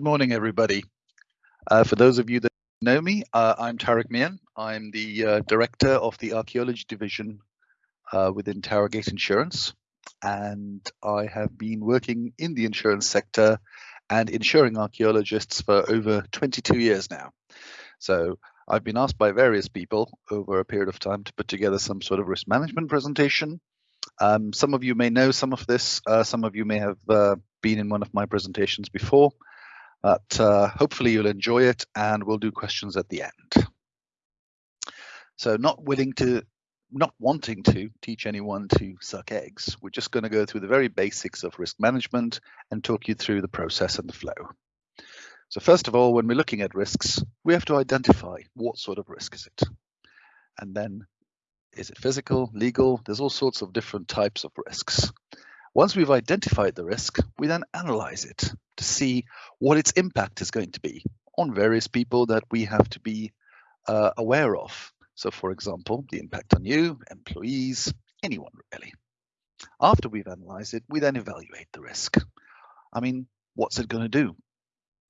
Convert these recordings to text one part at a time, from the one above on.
Good morning, everybody. Uh, for those of you that know me, uh, I'm Tarek Mian. I'm the uh, director of the archaeology division uh, within Towergate Insurance, and I have been working in the insurance sector and insuring archaeologists for over 22 years now. So I've been asked by various people over a period of time to put together some sort of risk management presentation. Um, some of you may know some of this, uh, some of you may have uh, been in one of my presentations before. But uh, hopefully you'll enjoy it and we'll do questions at the end. So not willing to, not wanting to teach anyone to suck eggs, we're just going to go through the very basics of risk management and talk you through the process and the flow. So first of all, when we're looking at risks, we have to identify what sort of risk is it? And then is it physical, legal? There's all sorts of different types of risks. Once we've identified the risk, we then analyze it to see what its impact is going to be on various people that we have to be uh, aware of. So for example, the impact on you, employees, anyone really. After we've analyzed it, we then evaluate the risk. I mean, what's it going to do?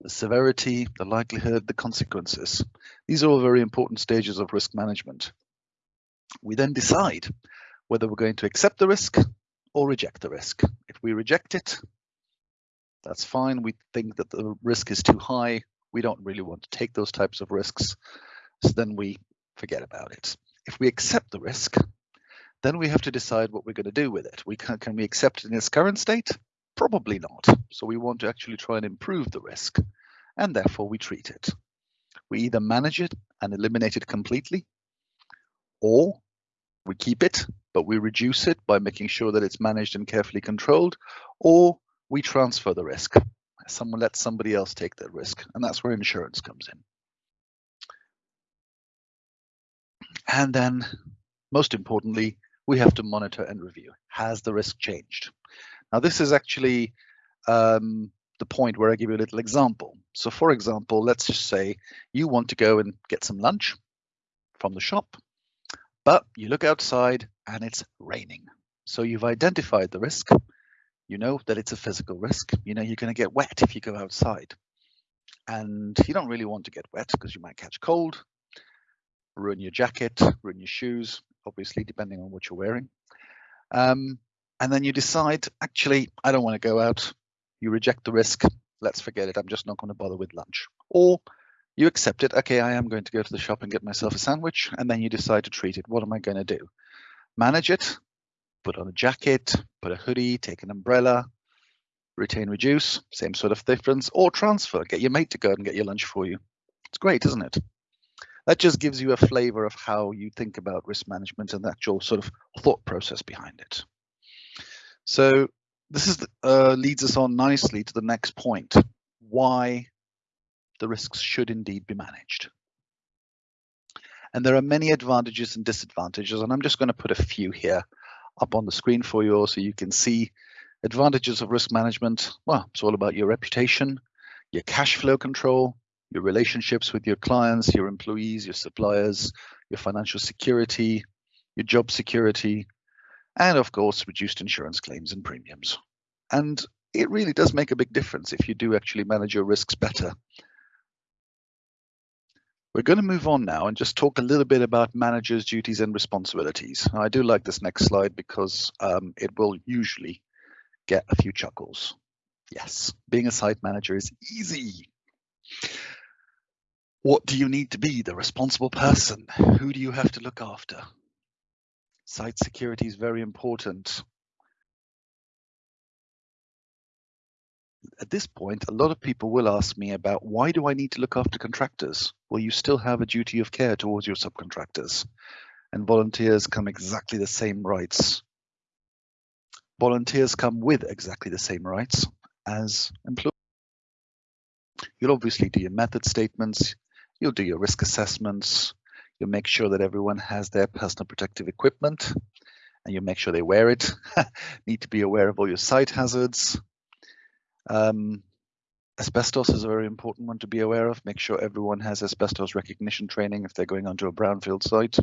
The severity, the likelihood, the consequences. These are all very important stages of risk management. We then decide whether we're going to accept the risk or reject the risk. If we reject it, that's fine. We think that the risk is too high. We don't really want to take those types of risks. So then we forget about it. If we accept the risk, then we have to decide what we're going to do with it. We can, can we accept it in its current state? Probably not. So we want to actually try and improve the risk, and therefore we treat it. We either manage it and eliminate it completely, or we keep it, but we reduce it by making sure that it's managed and carefully controlled, or we transfer the risk. Someone lets somebody else take that risk, and that's where insurance comes in. And then, most importantly, we have to monitor and review. Has the risk changed? Now, this is actually um, the point where I give you a little example. So for example, let's just say you want to go and get some lunch from the shop but you look outside and it's raining. So you've identified the risk. You know that it's a physical risk. You know you're going to get wet if you go outside. And you don't really want to get wet because you might catch cold, ruin your jacket, ruin your shoes, obviously, depending on what you're wearing. Um, and then you decide, actually, I don't want to go out. You reject the risk. Let's forget it. I'm just not going to bother with lunch. Or you accept it. Okay, I am going to go to the shop and get myself a sandwich. And then you decide to treat it. What am I going to do? Manage it, put on a jacket, put a hoodie, take an umbrella, retain, reduce, same sort of difference, or transfer, get your mate to go and get your lunch for you. It's great, isn't it? That just gives you a flavor of how you think about risk management and the actual sort of thought process behind it. So this is uh, leads us on nicely to the next point. Why the risks should indeed be managed. And there are many advantages and disadvantages, and I'm just going to put a few here up on the screen for you all so you can see advantages of risk management. Well, it's all about your reputation, your cash flow control, your relationships with your clients, your employees, your suppliers, your financial security, your job security, and of course, reduced insurance claims and premiums. And it really does make a big difference if you do actually manage your risks better we're going to move on now and just talk a little bit about managers' duties and responsibilities. I do like this next slide because um, it will usually get a few chuckles. Yes, being a site manager is easy. What do you need to be? The responsible person. Who do you have to look after? Site security is very important. At this point, a lot of people will ask me about why do I need to look after contractors? Well, you still have a duty of care towards your subcontractors, and volunteers come exactly the same rights. Volunteers come with exactly the same rights as employees. You'll obviously do your method statements, you'll do your risk assessments, you'll make sure that everyone has their personal protective equipment, and you'll make sure they wear it. Need to be aware of all your site hazards, um, asbestos is a very important one to be aware of. Make sure everyone has asbestos recognition training if they're going onto a brownfield site.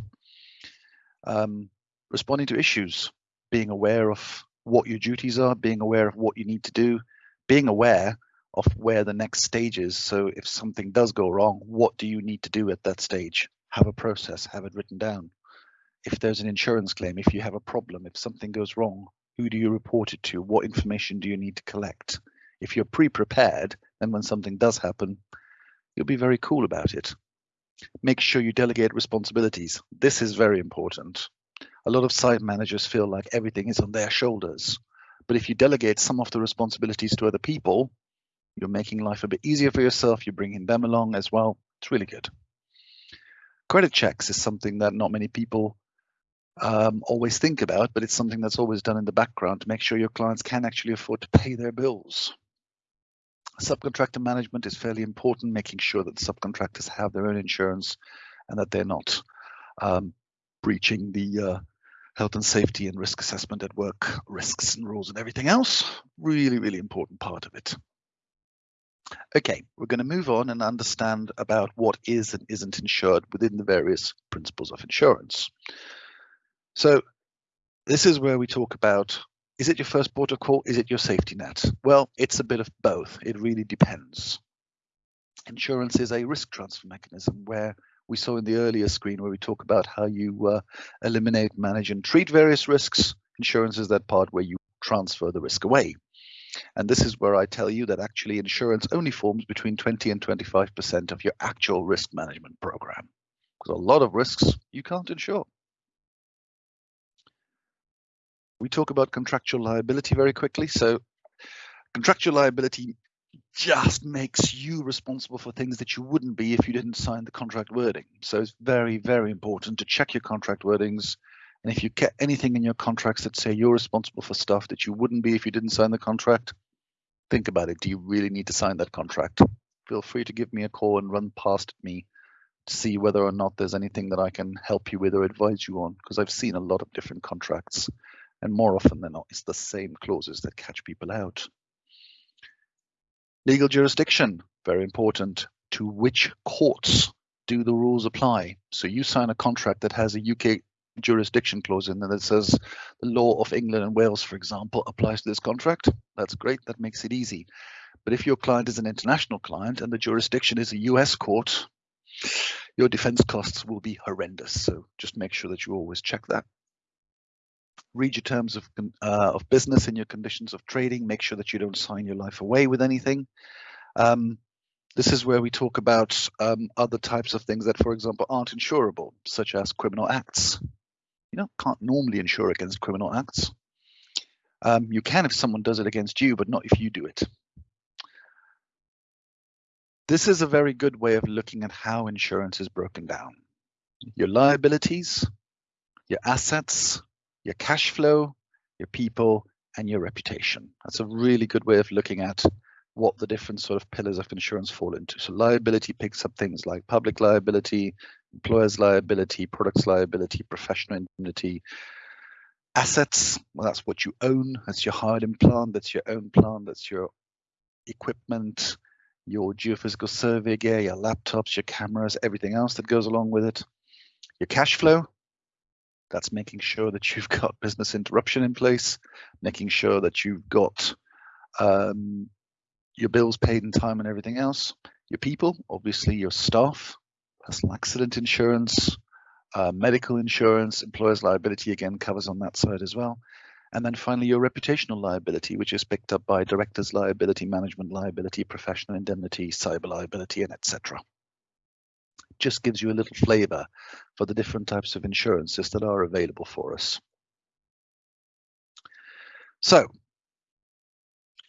Um, responding to issues, being aware of what your duties are, being aware of what you need to do, being aware of where the next stage is. So if something does go wrong, what do you need to do at that stage? Have a process, have it written down. If there's an insurance claim, if you have a problem, if something goes wrong, who do you report it to? What information do you need to collect? If you're pre-prepared, then when something does happen, you'll be very cool about it. Make sure you delegate responsibilities. This is very important. A lot of site managers feel like everything is on their shoulders. But if you delegate some of the responsibilities to other people, you're making life a bit easier for yourself. You're bringing them along as well. It's really good. Credit checks is something that not many people um, always think about, but it's something that's always done in the background to make sure your clients can actually afford to pay their bills. Subcontractor management is fairly important, making sure that subcontractors have their own insurance and that they're not um, breaching the uh, health and safety and risk assessment at work risks and rules and everything else. Really, really important part of it. Okay, we're going to move on and understand about what is and isn't insured within the various principles of insurance. So this is where we talk about, is it your first port of call? Is it your safety net? Well, it's a bit of both. It really depends. Insurance is a risk transfer mechanism where we saw in the earlier screen where we talk about how you uh, eliminate, manage and treat various risks. Insurance is that part where you transfer the risk away. And this is where I tell you that actually insurance only forms between 20 and 25% of your actual risk management program. Because a lot of risks you can't insure. We talk about contractual liability very quickly. So contractual liability just makes you responsible for things that you wouldn't be if you didn't sign the contract wording. So it's very, very important to check your contract wordings and if you get anything in your contracts that say you're responsible for stuff that you wouldn't be if you didn't sign the contract, think about it. Do you really need to sign that contract? Feel free to give me a call and run past me to see whether or not there's anything that I can help you with or advise you on, because I've seen a lot of different contracts. And more often than not, it's the same clauses that catch people out. Legal jurisdiction, very important. To which courts do the rules apply? So you sign a contract that has a UK jurisdiction clause in there that says the law of England and Wales, for example, applies to this contract. That's great. That makes it easy. But if your client is an international client and the jurisdiction is a US court, your defense costs will be horrendous. So just make sure that you always check that. Read your terms of, uh, of business and your conditions of trading. Make sure that you don't sign your life away with anything. Um, this is where we talk about um, other types of things that, for example, aren't insurable, such as criminal acts you know, can't normally insure against criminal acts. Um, you can if someone does it against you, but not if you do it. This is a very good way of looking at how insurance is broken down. Your liabilities, your assets, your cash flow, your people, and your reputation. That's a really good way of looking at what the different sort of pillars of insurance fall into. So liability picks up things like public liability, employer's liability, products liability, professional indemnity, assets. Well, that's what you own. That's your hired in plant. That's your own plant. That's your equipment, your geophysical survey gear, your laptops, your cameras, everything else that goes along with it. Your cash flow. That's making sure that you've got business interruption in place, making sure that you've got um, your bills paid in time and everything else. Your people, obviously your staff, personal accident insurance, uh, medical insurance, employer's liability again covers on that side as well. And then finally, your reputational liability, which is picked up by director's liability, management liability, professional indemnity, cyber liability, and etc. Just gives you a little flavor for the different types of insurances that are available for us. So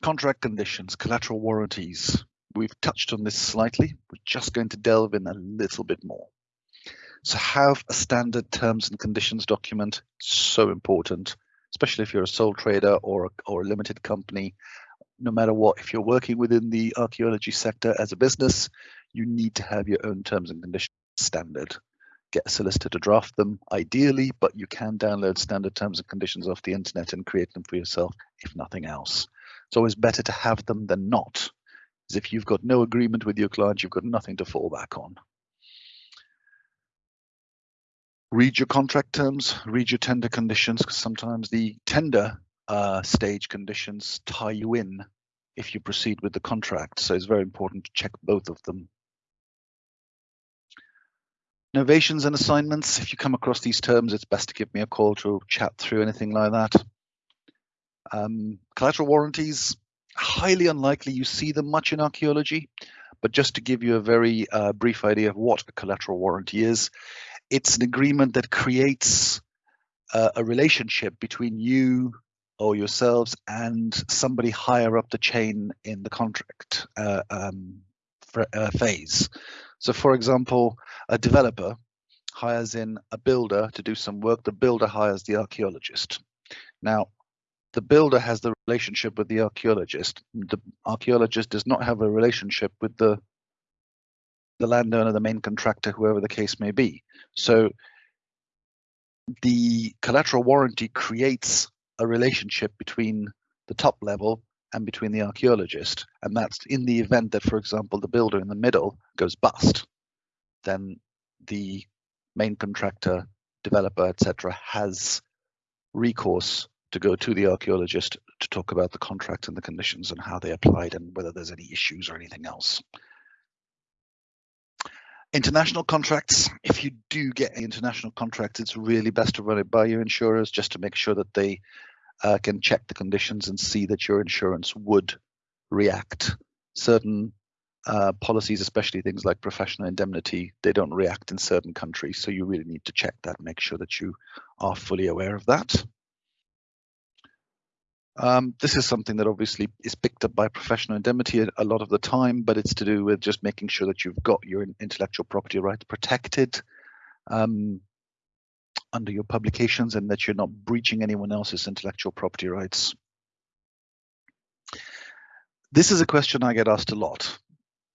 Contract conditions, collateral warranties. We've touched on this slightly. We're just going to delve in a little bit more. So have a standard terms and conditions document, so important, especially if you're a sole trader or a, or a limited company. No matter what, if you're working within the archaeology sector as a business, you need to have your own terms and conditions standard. Get a solicitor to draft them, ideally, but you can download standard terms and conditions off the internet and create them for yourself, if nothing else. It's always better to have them than not. Because if you've got no agreement with your client, you've got nothing to fall back on. Read your contract terms, read your tender conditions, because sometimes the tender uh, stage conditions tie you in if you proceed with the contract. So it's very important to check both of them. Novations and assignments. If you come across these terms, it's best to give me a call to chat through anything like that. Um, collateral warranties, highly unlikely you see them much in archaeology, but just to give you a very uh, brief idea of what a collateral warranty is, it's an agreement that creates uh, a relationship between you or yourselves and somebody higher up the chain in the contract uh, um, for, uh, phase. So for example, a developer hires in a builder to do some work, the builder hires the archaeologist. Now, the builder has the relationship with the archaeologist. The archaeologist does not have a relationship with the the landowner, the main contractor, whoever the case may be. So the collateral warranty creates a relationship between the top level and between the archaeologist. And that's in the event that, for example, the builder in the middle goes bust, then the main contractor, developer, etc., has recourse to go to the archaeologist to talk about the contract and the conditions and how they applied and whether there's any issues or anything else. International contracts, if you do get international contracts, it's really best to run it by your insurers just to make sure that they uh, can check the conditions and see that your insurance would react. Certain uh, policies, especially things like professional indemnity, they don't react in certain countries. So you really need to check that, make sure that you are fully aware of that. Um, this is something that obviously is picked up by professional indemnity a, a lot of the time, but it's to do with just making sure that you've got your intellectual property rights protected. Um, under your publications and that you're not breaching anyone else's intellectual property rights. This is a question I get asked a lot.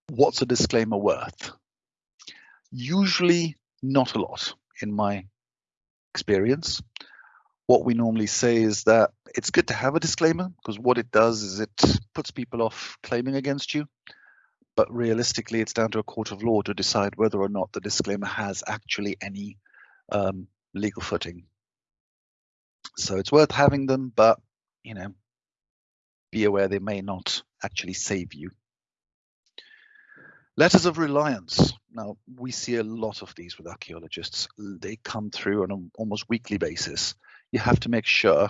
What's a disclaimer worth? Usually not a lot in my experience. What we normally say is that it's good to have a disclaimer because what it does is it puts people off claiming against you. But realistically, it's down to a court of law to decide whether or not the disclaimer has actually any um, legal footing. So it's worth having them, but you know, be aware they may not actually save you. Letters of reliance. Now, we see a lot of these with archaeologists. They come through on an almost weekly basis. You have to make sure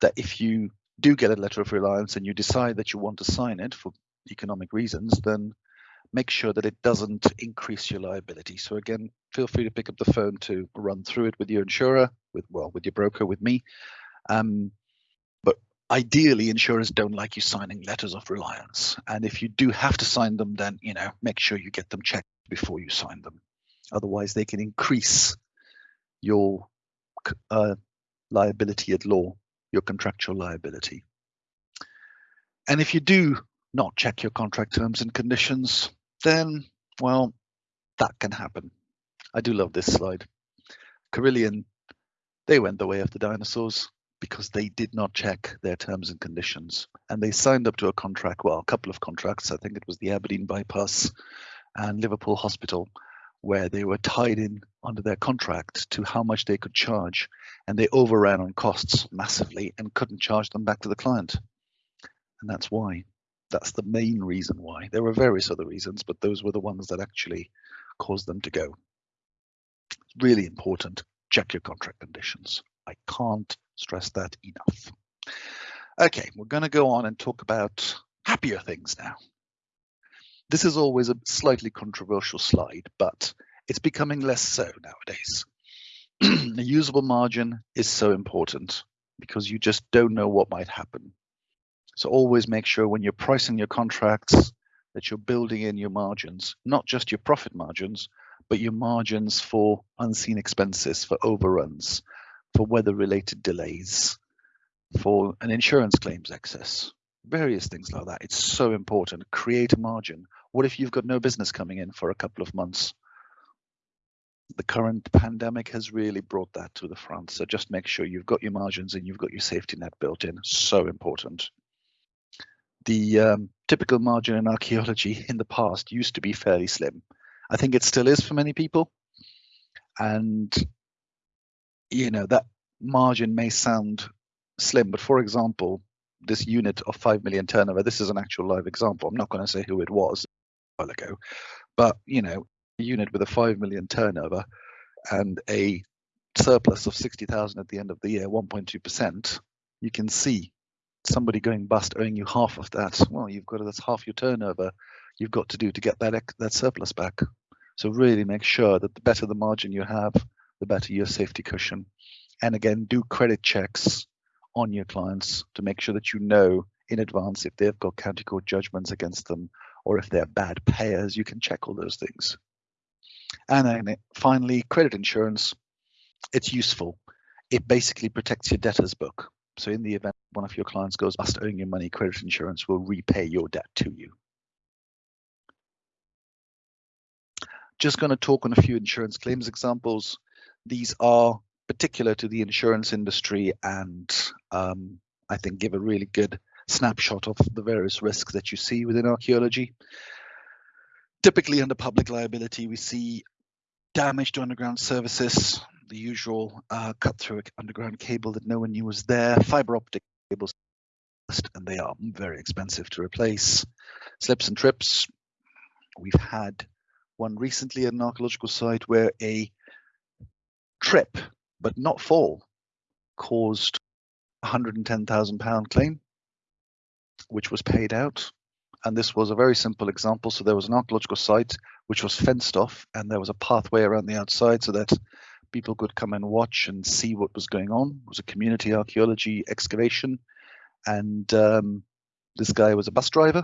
that if you do get a letter of reliance and you decide that you want to sign it for economic reasons, then make sure that it doesn't increase your liability. So again, feel free to pick up the phone to run through it with your insurer, with well, with your broker, with me. Um, but ideally, insurers don't like you signing letters of reliance. And if you do have to sign them, then you know make sure you get them checked before you sign them. Otherwise, they can increase your uh, liability at law, your contractual liability. And if you do not check your contract terms and conditions, then, well, that can happen. I do love this slide. Carillion, they went the way of the dinosaurs because they did not check their terms and conditions. And they signed up to a contract, well, a couple of contracts. I think it was the Aberdeen Bypass and Liverpool Hospital, where they were tied in under their contract to how much they could charge. And they overran on costs massively and couldn't charge them back to the client. And that's why. That's the main reason why. There were various other reasons, but those were the ones that actually caused them to go. Really important. Check your contract conditions. I can't stress that enough. Okay, we're going to go on and talk about happier things now. This is always a slightly controversial slide, but it's becoming less so nowadays. the usable margin is so important because you just don't know what might happen. So always make sure when you're pricing your contracts that you're building in your margins, not just your profit margins, but your margins for unseen expenses, for overruns, for weather related delays, for an insurance claims excess, various things like that. It's so important. Create a margin. What if you've got no business coming in for a couple of months? The current pandemic has really brought that to the front. So just make sure you've got your margins and you've got your safety net built in. So important the um, typical margin in archaeology in the past used to be fairly slim. I think it still is for many people. And, you know, that margin may sound slim, but for example, this unit of 5 million turnover, this is an actual live example. I'm not going to say who it was a while ago, but you know, a unit with a 5 million turnover and a surplus of 60,000 at the end of the year, 1.2%, you can see somebody going bust owing you half of that. Well, you've got that's half your turnover you've got to do to get that that surplus back. So really make sure that the better the margin you have, the better your safety cushion. And again, do credit checks on your clients to make sure that you know in advance if they've got county court judgments against them or if they're bad payers. You can check all those things. And then finally, credit insurance. It's useful. It basically protects your debtor's book. So in the event one of your clients goes bust owing you money, credit insurance will repay your debt to you. Just going to talk on a few insurance claims examples. These are particular to the insurance industry and um, I think give a really good snapshot of the various risks that you see within archaeology. Typically under public liability, we see damage to underground services, the usual uh, cut through underground cable that no one knew was there, fiber optic cables, and they are very expensive to replace. Slips and trips, we've had one recently at an archaeological site where a trip, but not fall, caused a £110,000 claim, which was paid out. And this was a very simple example. So there was an archaeological site which was fenced off, and there was a pathway around the outside so that people could come and watch and see what was going on. It was a community archaeology excavation. And um, this guy was a bus driver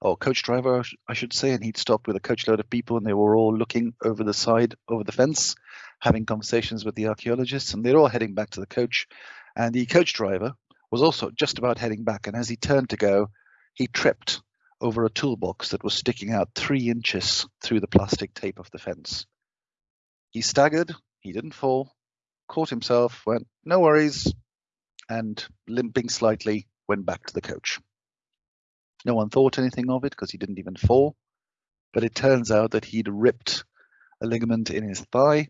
or coach driver, I should say, and he'd stopped with a coachload of people, and they were all looking over the side, over the fence, having conversations with the archaeologists, and they're all heading back to the coach. And the coach driver was also just about heading back, and as he turned to go, he tripped over a toolbox that was sticking out three inches through the plastic tape of the fence. He staggered, he didn't fall, caught himself, went, no worries, and limping slightly, went back to the coach. No one thought anything of it because he didn't even fall. But it turns out that he'd ripped a ligament in his thigh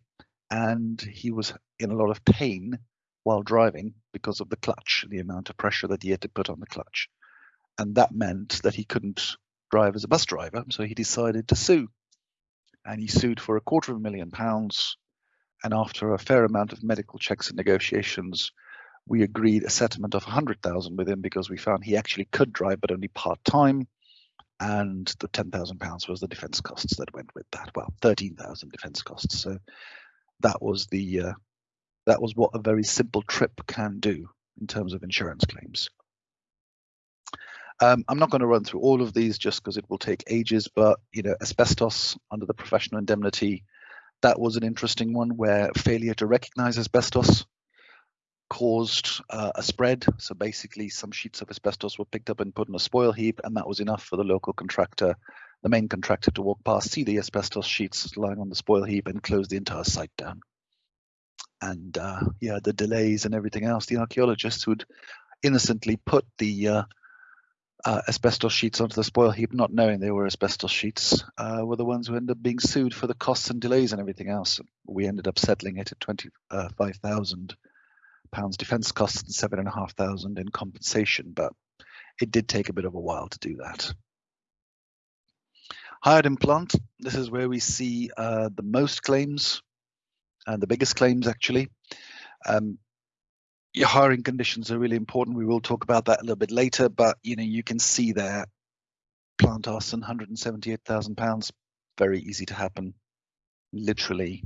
and he was in a lot of pain while driving because of the clutch, the amount of pressure that he had to put on the clutch. And that meant that he couldn't drive as a bus driver, so he decided to sue. And he sued for a quarter of a million pounds. And after a fair amount of medical checks and negotiations, we agreed a settlement of 100,000 with him because we found he actually could drive, but only part time. And the 10,000 pounds was the defence costs that went with that. Well, 13,000 defence costs. So that was the uh, that was what a very simple trip can do in terms of insurance claims. Um, I'm not going to run through all of these just because it will take ages, but you know, asbestos under the professional indemnity, that was an interesting one where failure to recognize asbestos caused uh, a spread. So basically, some sheets of asbestos were picked up and put in a spoil heap, and that was enough for the local contractor, the main contractor, to walk past, see the asbestos sheets lying on the spoil heap, and close the entire site down. And uh, yeah, the delays and everything else, the archaeologists would innocently put the uh, uh, asbestos sheets onto the spoil heap, not knowing they were asbestos sheets, uh, were the ones who ended up being sued for the costs and delays and everything else. We ended up settling it at 25,000 pounds defence costs and seven and a half thousand in compensation, but it did take a bit of a while to do that. Hired in plant, this is where we see uh, the most claims and the biggest claims actually. Um, your hiring conditions are really important. We will talk about that a little bit later, but you know you can see there, plant arson, 178,000 pounds, very easy to happen, literally.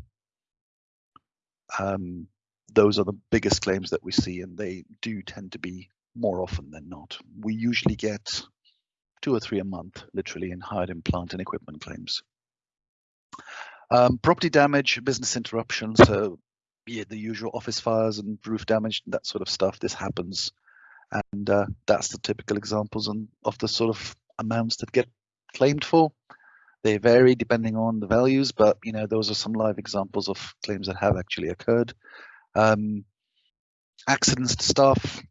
Um, those are the biggest claims that we see, and they do tend to be more often than not. We usually get two or three a month, literally, in hired in plant and equipment claims. Um, property damage, business interruption, so yeah, the usual office fires and roof damage, and that sort of stuff. This happens, and uh, that's the typical examples on, of the sort of amounts that get claimed for. They vary depending on the values, but you know those are some live examples of claims that have actually occurred. Um, accidents to staff,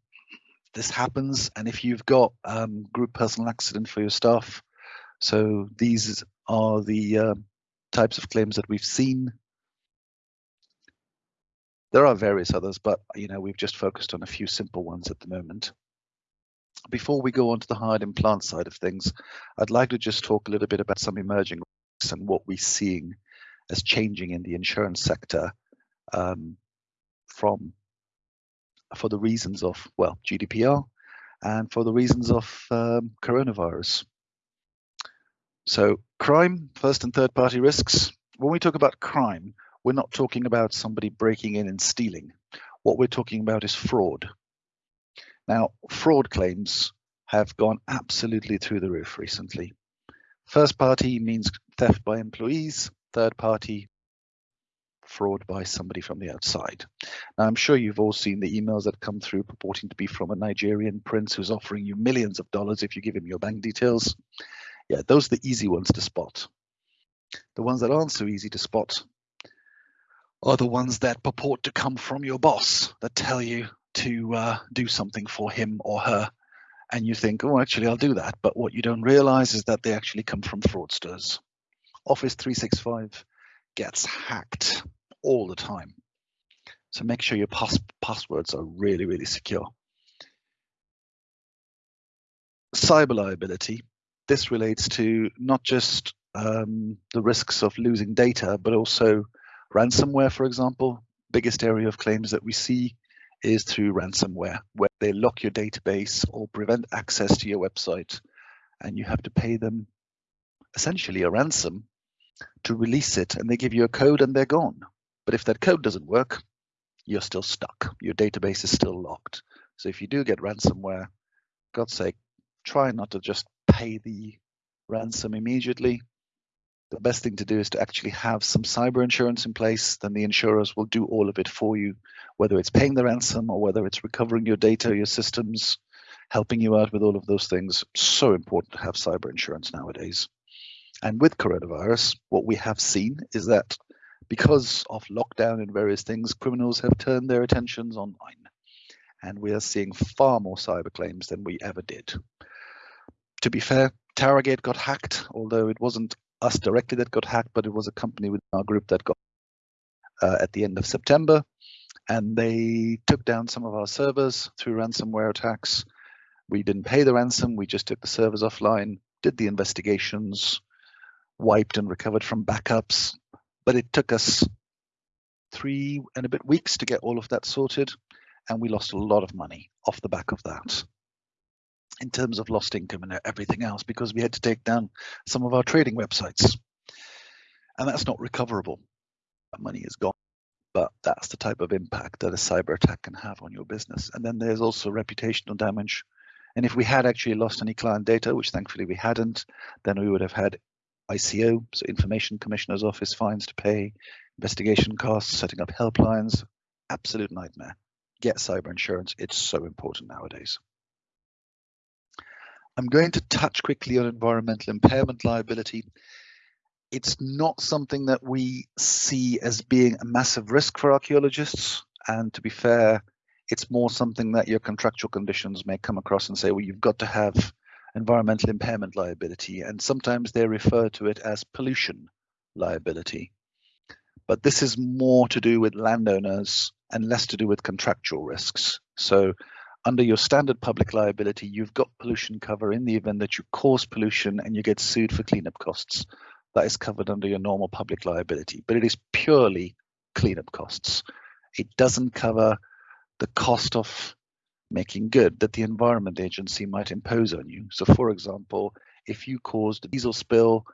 this happens. And if you've got um, group personal accident for your staff, so these are the uh, types of claims that we've seen. There are various others, but you know we've just focused on a few simple ones at the moment. before we go on to the hard implant side of things, I'd like to just talk a little bit about some emerging risks and what we're seeing as changing in the insurance sector um, from for the reasons of well GDPR and for the reasons of um, coronavirus. So crime, first and third party risks. When we talk about crime, we're not talking about somebody breaking in and stealing. What we're talking about is fraud. Now, fraud claims have gone absolutely through the roof recently. First party means theft by employees, third party, fraud by somebody from the outside. Now, I'm sure you've all seen the emails that come through purporting to be from a Nigerian prince who's offering you millions of dollars if you give him your bank details. Yeah, those are the easy ones to spot. The ones that aren't so easy to spot are the ones that purport to come from your boss that tell you to uh, do something for him or her. And you think oh actually i'll do that. But what you don't realize is that they actually come from fraudsters. Office 365 gets hacked all the time. So make sure your pass passwords are really really secure. Cyber liability. This relates to not just um, the risks of losing data but also ransomware for example biggest area of claims that we see is through ransomware, where they lock your database or prevent access to your website, and you have to pay them essentially a ransom to release it, and they give you a code and they're gone. But if that code doesn't work, you're still stuck. Your database is still locked. So if you do get ransomware, God's sake, try not to just pay the ransom immediately the best thing to do is to actually have some cyber insurance in place. Then the insurers will do all of it for you, whether it's paying the ransom or whether it's recovering your data, your systems, helping you out with all of those things. So important to have cyber insurance nowadays. And with coronavirus, what we have seen is that because of lockdown and various things, criminals have turned their attentions online. And we are seeing far more cyber claims than we ever did. To be fair, Towergate got hacked, although it wasn't us directly that got hacked, but it was a company within our group that got uh, at the end of September. And they took down some of our servers through ransomware attacks. We didn't pay the ransom, we just took the servers offline, did the investigations, wiped and recovered from backups. But it took us three and a bit weeks to get all of that sorted. And we lost a lot of money off the back of that in terms of lost income and everything else because we had to take down some of our trading websites. And that's not recoverable. That money is gone. But that's the type of impact that a cyber attack can have on your business. And then there's also reputational damage. And if we had actually lost any client data, which thankfully we hadn't, then we would have had ICO, so Information Commissioner's Office fines to pay, investigation costs, setting up helplines. Absolute nightmare. Get cyber insurance. It's so important nowadays. I'm going to touch quickly on environmental impairment liability. It's not something that we see as being a massive risk for archaeologists. And to be fair, it's more something that your contractual conditions may come across and say, well, you've got to have environmental impairment liability. And sometimes they refer to it as pollution liability. But this is more to do with landowners and less to do with contractual risks. So under your standard public liability, you've got pollution cover in the event that you cause pollution and you get sued for cleanup costs. That is covered under your normal public liability, but it is purely cleanup costs. It doesn't cover the cost of making good that the Environment Agency might impose on you. So, for example, if you caused a diesel spill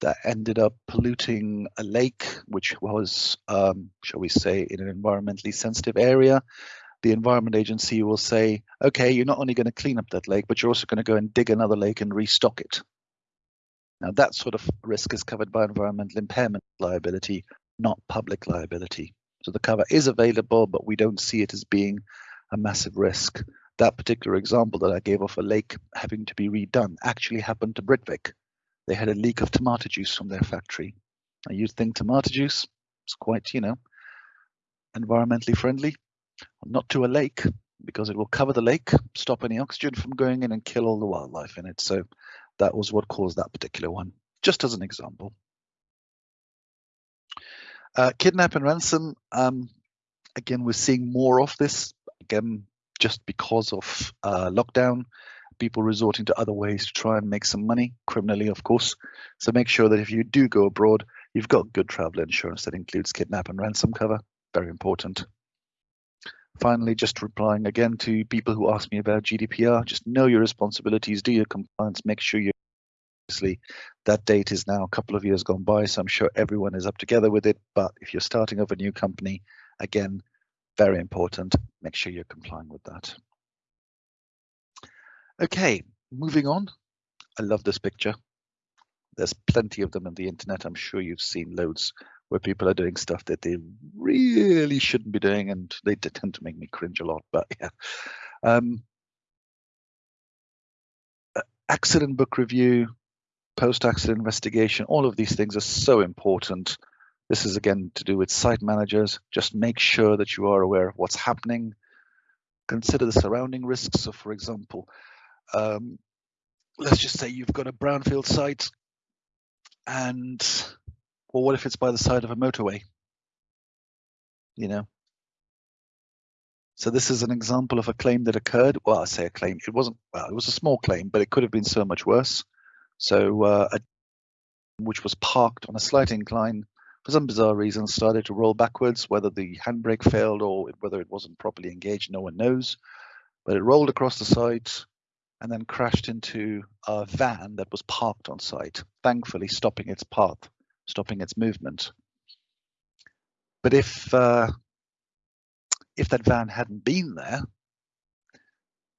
that ended up polluting a lake, which was, um, shall we say, in an environmentally sensitive area, the Environment Agency will say, okay, you're not only going to clean up that lake, but you're also going to go and dig another lake and restock it. Now, that sort of risk is covered by environmental impairment liability, not public liability. So the cover is available, but we don't see it as being a massive risk. That particular example that I gave of a lake having to be redone actually happened to Britvic. They had a leak of tomato juice from their factory. Now, you'd think tomato juice is quite, you know, environmentally friendly not to a lake because it will cover the lake, stop any oxygen from going in and kill all the wildlife in it. So that was what caused that particular one, just as an example. Uh, kidnap and ransom, um, again, we're seeing more of this, again, just because of uh, lockdown. people resorting to other ways to try and make some money, criminally, of course. So make sure that if you do go abroad, you've got good travel insurance that includes kidnap and ransom cover. Very important. Finally, just replying again to people who ask me about GDPR, just know your responsibilities, do your compliance, make sure you obviously that date is now a couple of years gone by, so I'm sure everyone is up together with it. But if you're starting off a new company, again, very important, make sure you're complying with that. Okay, moving on. I love this picture. There's plenty of them on the internet. I'm sure you've seen loads where people are doing stuff that they really shouldn't be doing, and they tend to make me cringe a lot. But yeah, um, accident book review, post-accident investigation, all of these things are so important. This is again to do with site managers. Just make sure that you are aware of what's happening. Consider the surrounding risks. So, for example, um, let's just say you've got a brownfield site, and well, what if it's by the side of a motorway? You know. So this is an example of a claim that occurred. Well, I say a claim. It wasn't. Well, it was a small claim, but it could have been so much worse. So, uh, a, which was parked on a slight incline for some bizarre reason, started to roll backwards. Whether the handbrake failed or whether it wasn't properly engaged, no one knows. But it rolled across the site and then crashed into a van that was parked on site, thankfully stopping its path stopping its movement. But if uh, if that van hadn't been there,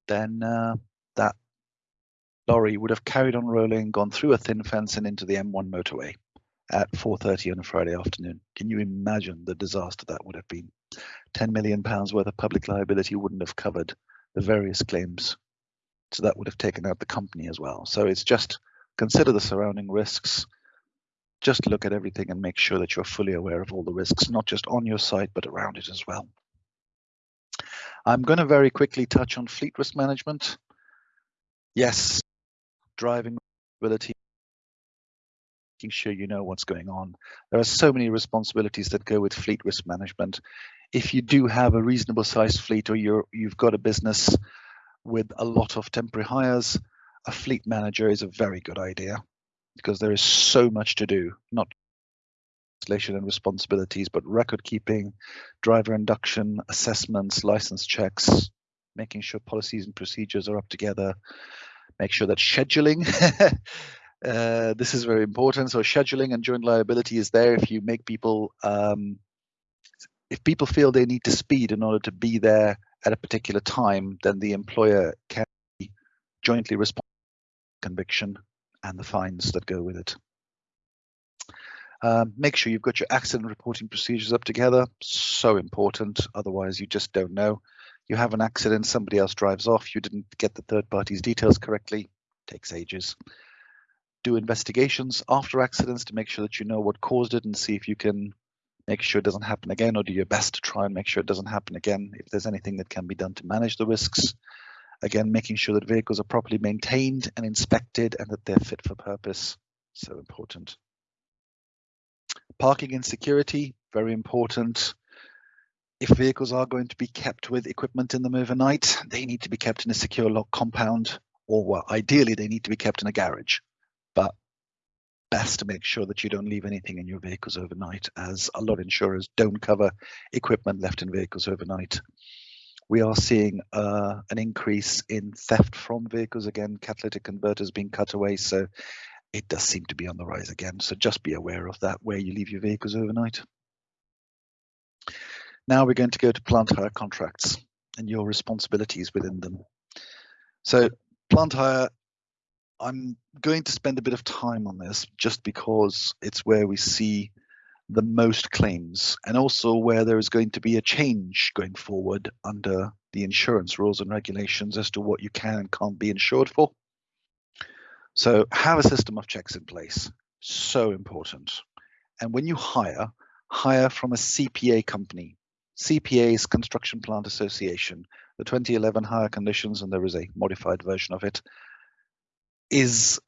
then uh, that lorry would have carried on rolling, gone through a thin fence and into the M1 motorway at 4.30 on a Friday afternoon. Can you imagine the disaster that would have been? 10 million pounds worth of public liability wouldn't have covered the various claims. So that would have taken out the company as well. So it's just consider the surrounding risks, just look at everything and make sure that you're fully aware of all the risks, not just on your site, but around it as well. I'm going to very quickly touch on fleet risk management. Yes, driving ability, making sure you know what's going on. There are so many responsibilities that go with fleet risk management. If you do have a reasonable sized fleet or you're, you've got a business with a lot of temporary hires, a fleet manager is a very good idea because there is so much to do, not legislation and responsibilities, but record keeping, driver induction, assessments, license checks, making sure policies and procedures are up together, make sure that scheduling, uh, this is very important. So scheduling and joint liability is there if you make people, um, if people feel they need to speed in order to be there at a particular time, then the employer can jointly respond conviction and the fines that go with it. Um, make sure you've got your accident reporting procedures up together. So important. Otherwise, you just don't know. You have an accident, somebody else drives off, you didn't get the third party's details correctly, takes ages. Do investigations after accidents to make sure that you know what caused it and see if you can make sure it doesn't happen again or do your best to try and make sure it doesn't happen again. If there's anything that can be done to manage the risks, Again, making sure that vehicles are properly maintained and inspected and that they're fit for purpose. So important. Parking and security, very important. If vehicles are going to be kept with equipment in them overnight, they need to be kept in a secure lock compound, or well, ideally they need to be kept in a garage. But best to make sure that you don't leave anything in your vehicles overnight, as a lot of insurers don't cover equipment left in vehicles overnight we are seeing uh, an increase in theft from vehicles again, catalytic converters being cut away. So it does seem to be on the rise again. So just be aware of that where you leave your vehicles overnight. Now we're going to go to plant hire contracts and your responsibilities within them. So plant hire, I'm going to spend a bit of time on this just because it's where we see the most claims and also where there is going to be a change going forward under the insurance rules and regulations as to what you can and can't be insured for. So have a system of checks in place, so important. And when you hire, hire from a CPA company. CPA's Construction Plant Association. The 2011 hire conditions, and there is a modified version of it, is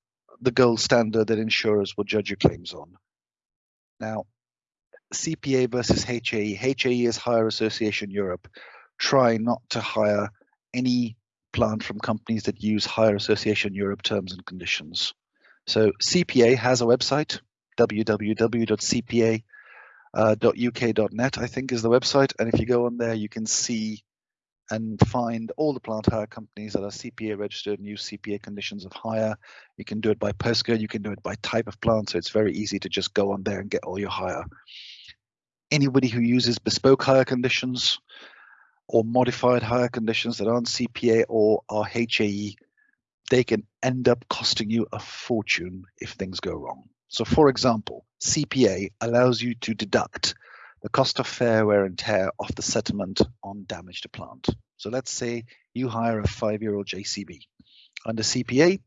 the gold standard that insurers will judge your claims on. Now, CPA versus HAE. HAE is Hire Association Europe. Try not to hire any plant from companies that use Hire Association Europe terms and conditions. So CPA has a website, www.cpa.uk.net, uh, I think is the website. And if you go on there, you can see and find all the plant hire companies that are CPA registered and use CPA conditions of hire. You can do it by postcode, you can do it by type of plant, so it's very easy to just go on there and get all your hire. Anybody who uses bespoke hire conditions or modified hire conditions that aren't CPA or are HAE, they can end up costing you a fortune if things go wrong. So for example, CPA allows you to deduct the cost of fair wear and tear of the settlement on damage to plant. So let's say you hire a five-year-old JCB. Under CPA,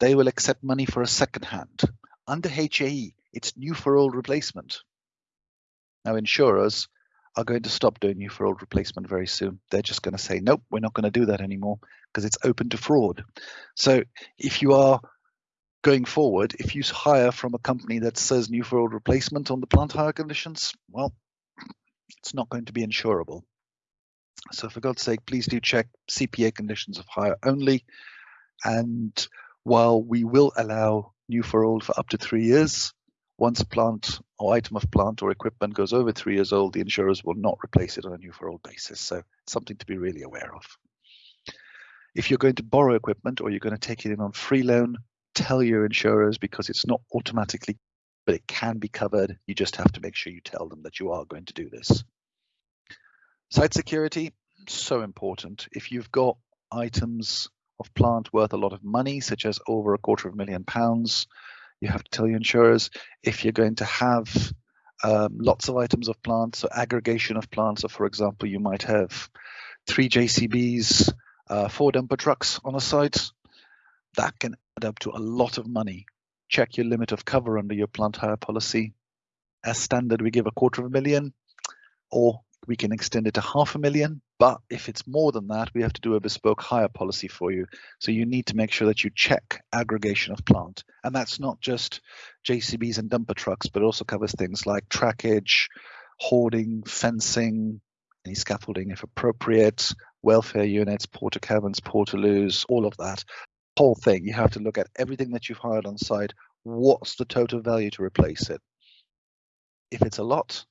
they will accept money for a second hand. Under HAE, it's new for old replacement. Now insurers are going to stop doing new for old replacement very soon. They're just going to say, nope, we're not going to do that anymore because it's open to fraud. So if you are going forward, if you hire from a company that says new for old replacement on the plant hire conditions, well, it's not going to be insurable. So for God's sake, please do check CPA conditions of hire only. And while we will allow new for old for up to three years, once plant or item of plant or equipment goes over three years old, the insurers will not replace it on a new for old basis. So something to be really aware of. If you're going to borrow equipment or you're going to take it in on free loan, tell your insurers because it's not automatically, but it can be covered. You just have to make sure you tell them that you are going to do this. Site security, so important. If you've got items of plant worth a lot of money, such as over a quarter of a million pounds, you have to tell your insurers. If you're going to have um, lots of items of plants or aggregation of plants, so for example, you might have three JCBs, uh, four dumper trucks on a site, that can add up to a lot of money. Check your limit of cover under your plant hire policy. As standard, we give a quarter of a million, or we can extend it to half a million. But if it's more than that, we have to do a bespoke hire policy for you. So you need to make sure that you check aggregation of plant. And that's not just JCBs and dumper trucks, but also covers things like trackage, hoarding, fencing, any scaffolding if appropriate, welfare units, Portakabins, portaloos, all of that whole thing. You have to look at everything that you've hired on site. What's the total value to replace it? If it's a lot,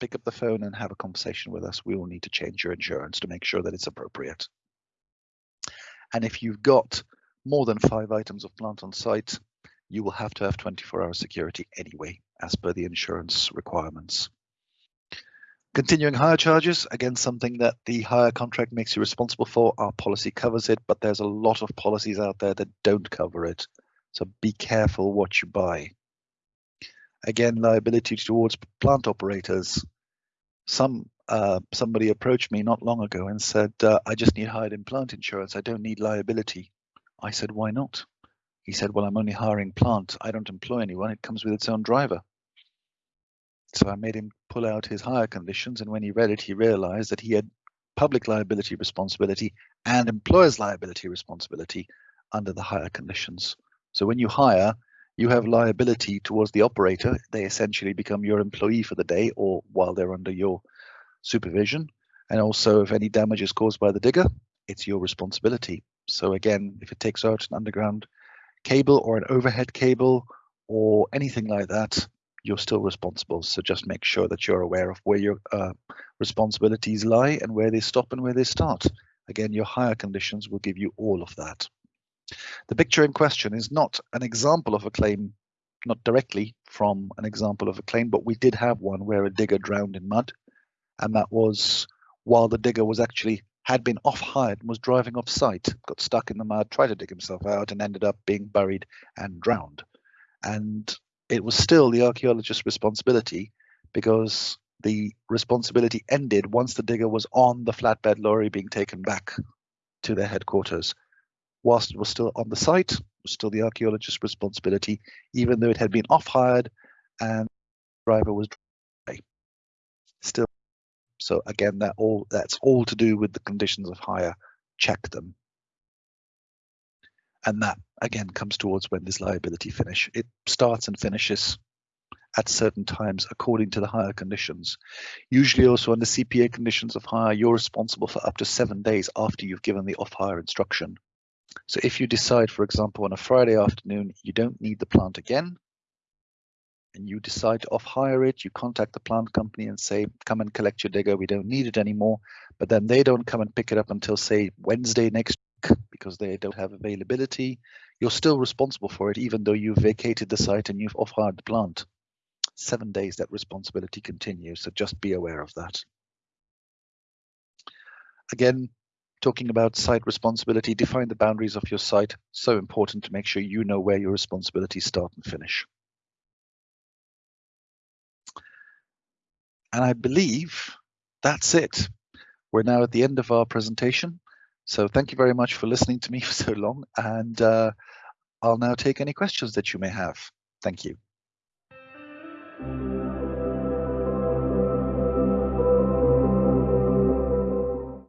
pick up the phone and have a conversation with us. We will need to change your insurance to make sure that it's appropriate. And if you've got more than five items of plant on site, you will have to have 24 hour security anyway, as per the insurance requirements. Continuing hire charges, again, something that the hire contract makes you responsible for. Our policy covers it, but there's a lot of policies out there that don't cover it. So be careful what you buy. Again, liability towards plant operators. Some uh, somebody approached me not long ago and said, uh, I just need hired in plant insurance. I don't need liability. I said, why not? He said, well, I'm only hiring plant. I don't employ anyone. It comes with its own driver. So I made him pull out his hire conditions, and when he read it, he realized that he had public liability responsibility and employer's liability responsibility under the hire conditions. So when you hire, you have liability towards the operator. They essentially become your employee for the day or while they're under your supervision. And also, if any damage is caused by the digger, it's your responsibility. So again, if it takes out an underground cable or an overhead cable or anything like that, you're still responsible. So just make sure that you're aware of where your uh, responsibilities lie and where they stop and where they start. Again, your hire conditions will give you all of that. The picture in question is not an example of a claim, not directly from an example of a claim, but we did have one where a digger drowned in mud. And that was while the digger was actually had been off hired and was driving off site, got stuck in the mud, tried to dig himself out, and ended up being buried and drowned. And it was still the archaeologist's responsibility because the responsibility ended once the digger was on the flatbed lorry being taken back to their headquarters. Whilst it was still on the site, it was still the archaeologist's responsibility, even though it had been off hired and the driver was dry. still. So again, that all that's all to do with the conditions of hire. Check them and that again comes towards when this liability finish. It starts and finishes at certain times according to the hire conditions. Usually also under CPA conditions of hire, you're responsible for up to seven days after you've given the off-hire instruction. So if you decide, for example, on a Friday afternoon, you don't need the plant again, and you decide to off-hire it, you contact the plant company and say, come and collect your digger, we don't need it anymore. But then they don't come and pick it up until say Wednesday next week because they don't have availability. You're still responsible for it, even though you've vacated the site and you've off-hired the plant. Seven days that responsibility continues, so just be aware of that. Again, talking about site responsibility, define the boundaries of your site. So important to make sure you know where your responsibilities start and finish. And I believe that's it. We're now at the end of our presentation. So thank you very much for listening to me for so long. And uh, I'll now take any questions that you may have. Thank you.